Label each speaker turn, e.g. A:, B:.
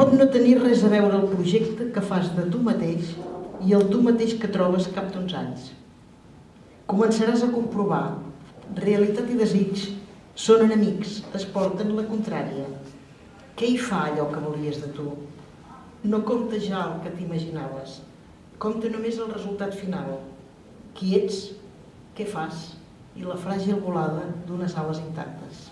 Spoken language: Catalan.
A: pot no tenir res a veure el projecte que fas de tu mateix i el tu mateix que trobes cap d'uns anys. Començaràs a comprovar realitat i desig són enemics, es porten la contrària. Què hi fa allò que volies de tu? No compta ja el que t'imaginaves, compta només el resultat final. Qui ets, què fas i la fràgil volada d'unes ales intactes.